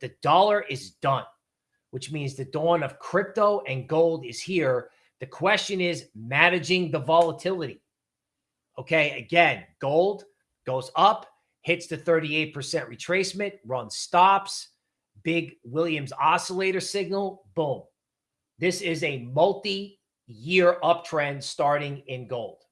the dollar is done, which means the dawn of crypto and gold is here. The question is managing the volatility. Okay, again, gold goes up, hits the 38% retracement, runs stops, big Williams oscillator signal, boom. This is a multi year uptrend starting in gold.